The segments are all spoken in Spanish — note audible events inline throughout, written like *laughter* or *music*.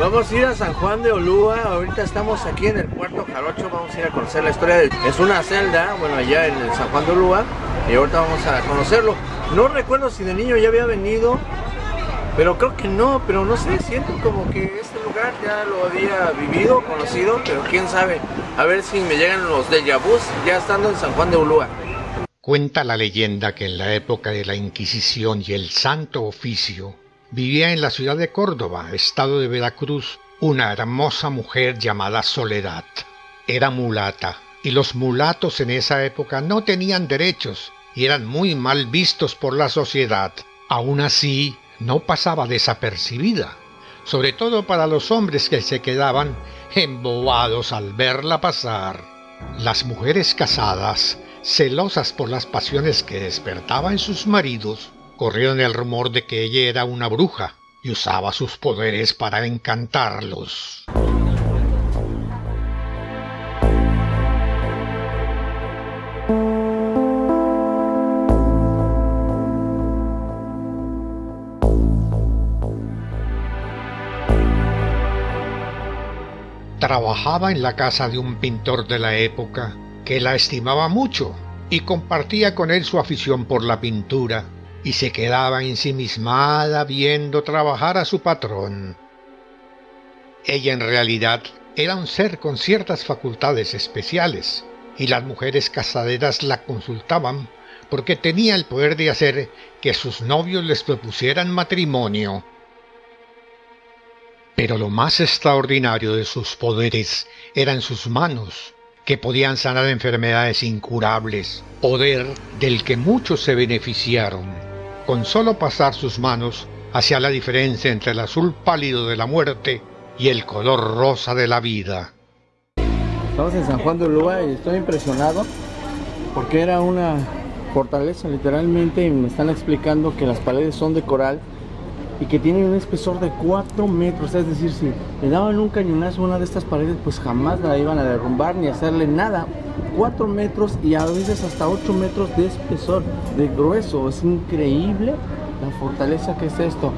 Vamos a ir a San Juan de Olúa, ahorita estamos aquí en el Puerto Jarocho, vamos a ir a conocer la historia de... Es una celda, bueno, allá en San Juan de Olúa, y ahorita vamos a conocerlo. No recuerdo si de niño ya había venido, pero creo que no, pero no sé, siento como que este lugar ya lo había vivido, conocido, pero quién sabe. A ver si me llegan los de vus ya estando en San Juan de Ulúa. Cuenta la leyenda que en la época de la Inquisición y el Santo Oficio vivía en la ciudad de Córdoba, estado de Veracruz, una hermosa mujer llamada Soledad. Era mulata, y los mulatos en esa época no tenían derechos y eran muy mal vistos por la sociedad. Aún así, no pasaba desapercibida, sobre todo para los hombres que se quedaban embobados al verla pasar. Las mujeres casadas, celosas por las pasiones que despertaba en sus maridos, corrieron el rumor de que ella era una bruja y usaba sus poderes para encantarlos. Trabajaba en la casa de un pintor de la época que la estimaba mucho y compartía con él su afición por la pintura y se quedaba ensimismada viendo trabajar a su patrón. Ella en realidad era un ser con ciertas facultades especiales y las mujeres casaderas la consultaban porque tenía el poder de hacer que sus novios les propusieran matrimonio pero lo más extraordinario de sus poderes eran sus manos, que podían sanar enfermedades incurables, poder del que muchos se beneficiaron. Con solo pasar sus manos hacía la diferencia entre el azul pálido de la muerte y el color rosa de la vida. Estamos en San Juan de Ulúa y estoy impresionado porque era una fortaleza literalmente y me están explicando que las paredes son de coral y que tienen un espesor de 4 metros, es decir, si le daban un cañonazo a una de estas paredes, pues jamás la iban a derrumbar ni hacerle nada. 4 metros y a veces hasta 8 metros de espesor, de grueso, es increíble la fortaleza que es esto.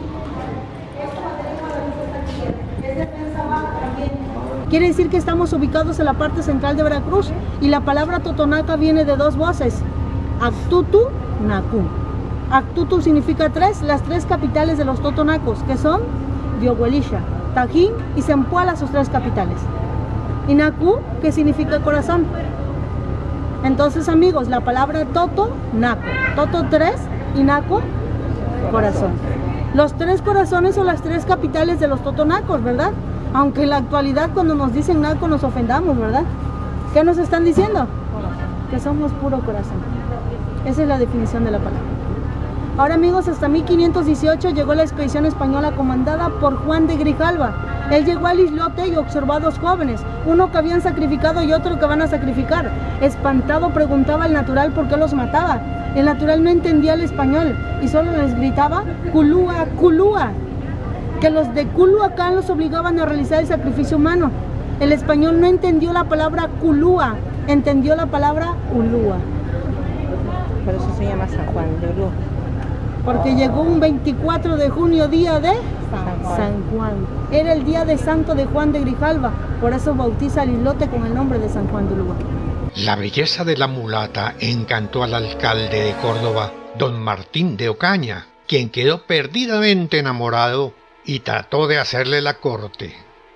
Quiere decir que estamos ubicados en la parte central de Veracruz y la palabra Totonaca viene de dos voces, Actutu Naku. Actutu significa tres, las tres capitales de los totonacos, que son Dioguelisha, Tajín y Zempoala, sus tres capitales. Inaku, que significa corazón. Entonces, amigos, la palabra Toto, Naco. Toto tres, Inaco, corazón. Los tres corazones son las tres capitales de los totonacos, ¿verdad? Aunque en la actualidad cuando nos dicen Naco nos ofendamos, ¿verdad? ¿Qué nos están diciendo? Que somos puro corazón. Esa es la definición de la palabra. Ahora amigos, hasta 1518 llegó la expedición española comandada por Juan de Grijalva. Él llegó al islote y observó a dos jóvenes, uno que habían sacrificado y otro que van a sacrificar. Espantado preguntaba al natural por qué los mataba. El natural no entendía el español y solo les gritaba Culúa, Culúa, que los de Culhuacán los obligaban a realizar el sacrificio humano. El español no entendió la palabra Culúa, entendió la palabra Ulúa. Por eso se llama San Juan de Ulúa porque llegó un 24 de junio, día de San Juan. Era el día de Santo de Juan de Grijalva, por eso bautiza el islote con el nombre de San Juan de Uruguay. La belleza de la mulata encantó al alcalde de Córdoba, don Martín de Ocaña, quien quedó perdidamente enamorado y trató de hacerle la corte.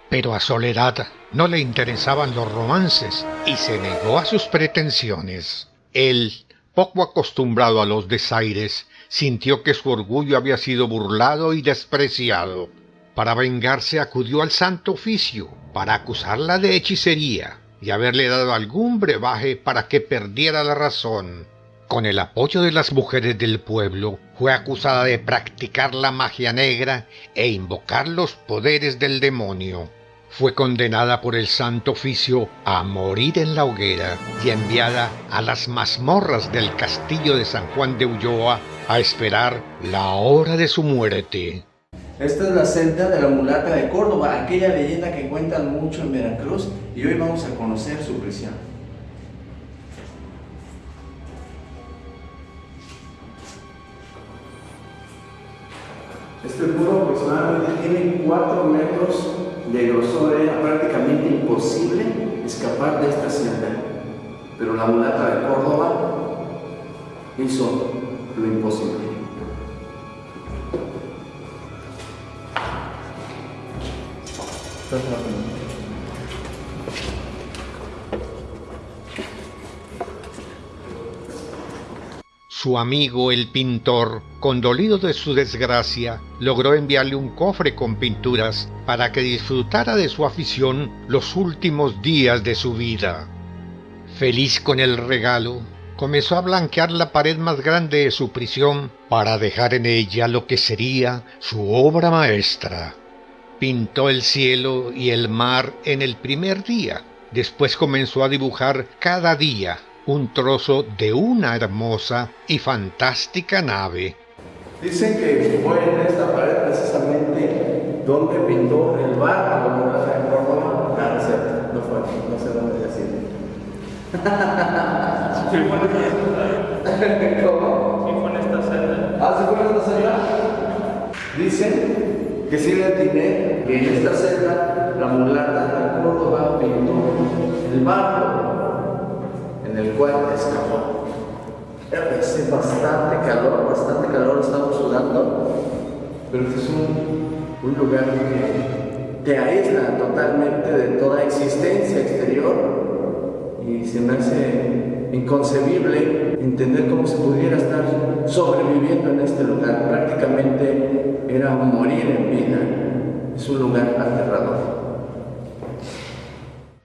Pero a Soledad no le interesaban los romances y se negó a sus pretensiones. Él, poco acostumbrado a los desaires, sintió que su orgullo había sido burlado y despreciado. Para vengarse acudió al Santo Oficio para acusarla de hechicería y haberle dado algún brebaje para que perdiera la razón. Con el apoyo de las mujeres del pueblo, fue acusada de practicar la magia negra e invocar los poderes del demonio fue condenada por el Santo Oficio a morir en la hoguera y enviada a las mazmorras del castillo de San Juan de Ulloa a esperar la hora de su muerte. Esta es la celda de la mulata de Córdoba, aquella leyenda que cuentan mucho en Veracruz y hoy vamos a conocer su prisión. Este muro aproximadamente tiene 4 metros de grosor era prácticamente imposible escapar de esta celda. Pero la mulata de Córdoba hizo lo imposible. Su amigo el pintor, condolido de su desgracia, logró enviarle un cofre con pinturas para que disfrutara de su afición los últimos días de su vida. Feliz con el regalo, comenzó a blanquear la pared más grande de su prisión para dejar en ella lo que sería su obra maestra. Pintó el cielo y el mar en el primer día. Después comenzó a dibujar cada día un trozo de una hermosa y fantástica nave. Dicen que fue en esta pared precisamente donde pintó el bar como la de Córdoba. Ah, no, sé, no fue, no sé dónde decir. *laughs* ¿Cómo? Sí, fue en esta celda. Ah, ¿se fue en esta celda? Dicen que sí le atiné que en esta celda la mulata de Córdoba pintó el barco en el cual escapó. Hace bastante calor, bastante calor, estamos sudando, pero este es un, un lugar que te aísla totalmente de toda existencia exterior y se me hace inconcebible entender cómo se pudiera estar sobreviviendo en este lugar. Prácticamente era morir en vida. Es un lugar aterrador.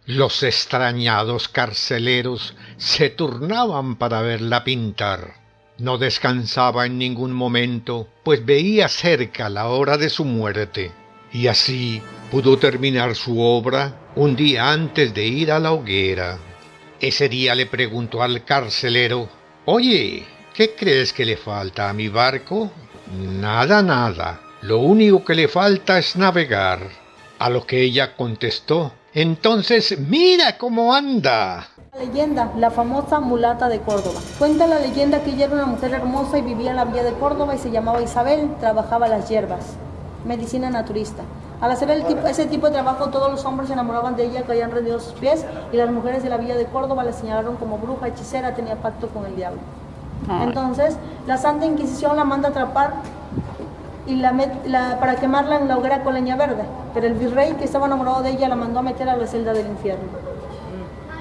Los extrañados carceleros se turnaban para verla pintar. No descansaba en ningún momento, pues veía cerca la hora de su muerte, y así pudo terminar su obra un día antes de ir a la hoguera. Ese día le preguntó al carcelero, Oye, ¿qué crees que le falta a mi barco? Nada, nada. Lo único que le falta es navegar. A lo que ella contestó, entonces mira cómo anda. La leyenda, la famosa mulata de Córdoba. Cuenta la leyenda que ella era una mujer hermosa y vivía en la villa de Córdoba y se llamaba Isabel, trabajaba las hierbas, medicina naturista. Al hacer ese tipo de trabajo, todos los hombres se enamoraban de ella, caían rendidos a sus pies y las mujeres de la villa de Córdoba la señalaron como bruja, hechicera, tenía pacto con el diablo. Entonces, la Santa Inquisición la manda a atrapar y la, para quemarla en la hoguera con leña verde. Pero el virrey que estaba enamorado de ella la mandó a meter a la celda del infierno.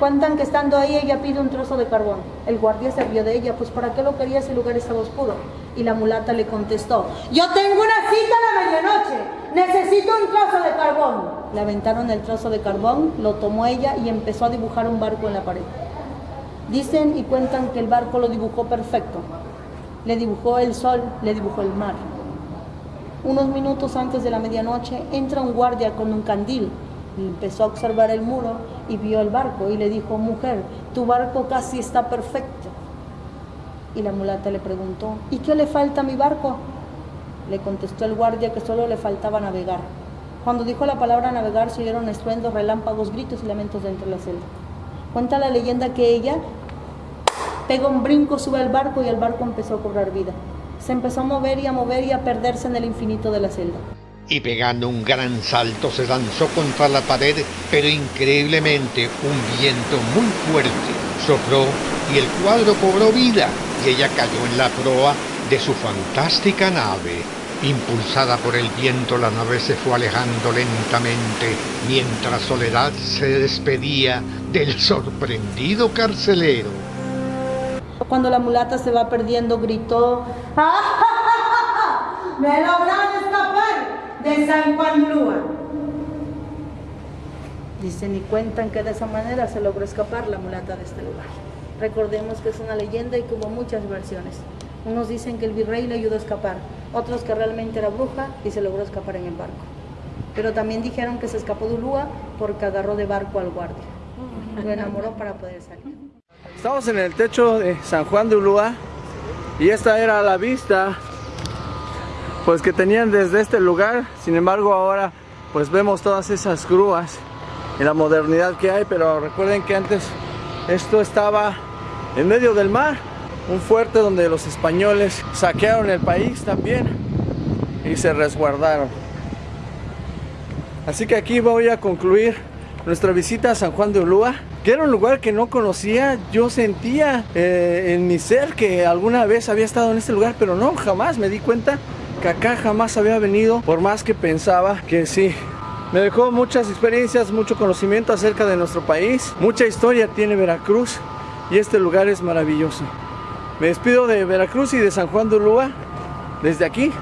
Cuentan que estando ahí ella pide un trozo de carbón. El guardia se rió de ella, pues ¿para qué lo quería si el lugar estaba oscuro? Y la mulata le contestó, yo tengo una cita a la medianoche, necesito un trozo de carbón. Le aventaron el trozo de carbón, lo tomó ella y empezó a dibujar un barco en la pared. Dicen y cuentan que el barco lo dibujó perfecto. Le dibujó el sol, le dibujó el mar. Unos minutos antes de la medianoche entra un guardia con un candil empezó a observar el muro y vio el barco y le dijo, mujer, tu barco casi está perfecto. Y la mulata le preguntó, ¿y qué le falta a mi barco? Le contestó el guardia que solo le faltaba navegar. Cuando dijo la palabra navegar se oyeron estruendos, relámpagos, gritos y lamentos dentro de la celda. Cuenta la leyenda que ella pega un brinco, sube al barco y el barco empezó a cobrar vida se empezó a mover y a mover y a perderse en el infinito de la celda. Y pegando un gran salto se lanzó contra la pared, pero increíblemente un viento muy fuerte sopló y el cuadro cobró vida y ella cayó en la proa de su fantástica nave. Impulsada por el viento, la nave se fue alejando lentamente mientras Soledad se despedía del sorprendido carcelero. Cuando la mulata se va perdiendo, gritó, ¡Ah, ¡Me lograron escapar de San Juan Lúa! Dicen y cuentan que de esa manera se logró escapar la mulata de este lugar. Recordemos que es una leyenda y que hubo muchas versiones. Unos dicen que el virrey le ayudó a escapar, otros que realmente era bruja y se logró escapar en el barco. Pero también dijeron que se escapó de Ulúa porque agarró de barco al guardia. Lo enamoró para poder salir. Estamos en el techo de San Juan de Ulúa y esta era la vista pues que tenían desde este lugar. Sin embargo ahora pues vemos todas esas grúas y la modernidad que hay, pero recuerden que antes esto estaba en medio del mar, un fuerte donde los españoles saquearon el país también y se resguardaron. Así que aquí voy a concluir nuestra visita a San Juan de Ulúa, que era un lugar que no conocía. Yo sentía eh, en mi ser que alguna vez había estado en este lugar, pero no, jamás me di cuenta que acá jamás había venido, por más que pensaba que sí. Me dejó muchas experiencias, mucho conocimiento acerca de nuestro país. Mucha historia tiene Veracruz y este lugar es maravilloso. Me despido de Veracruz y de San Juan de Ulúa desde aquí,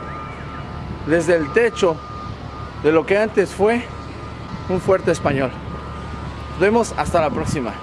desde el techo de lo que antes fue un fuerte español. Nos vemos hasta la próxima.